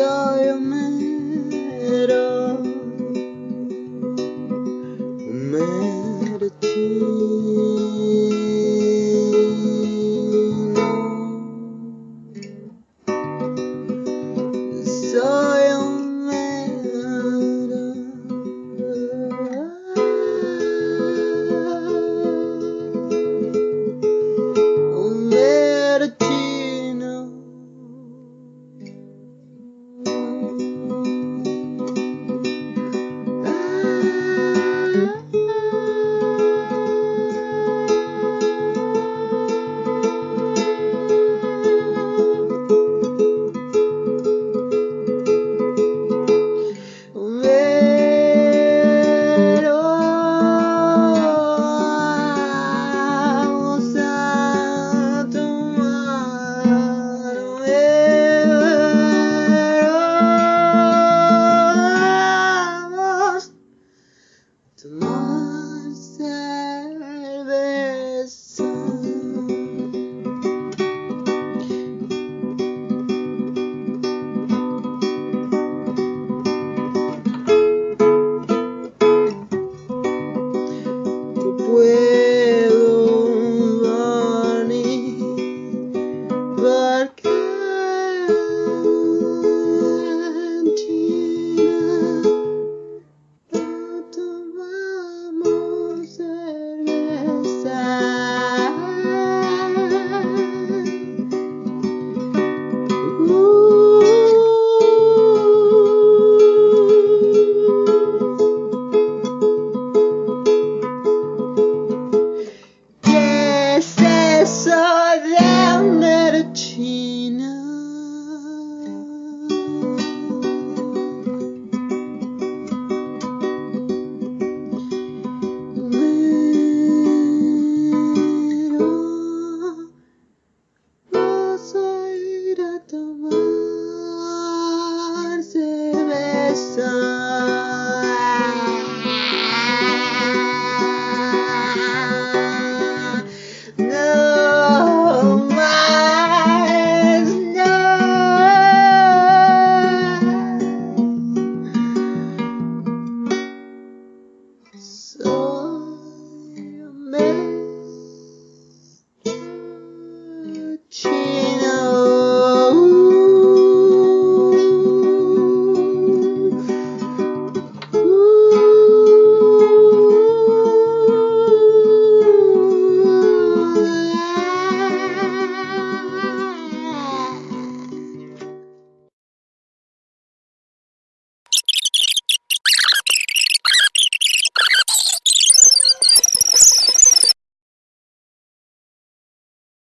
yeah.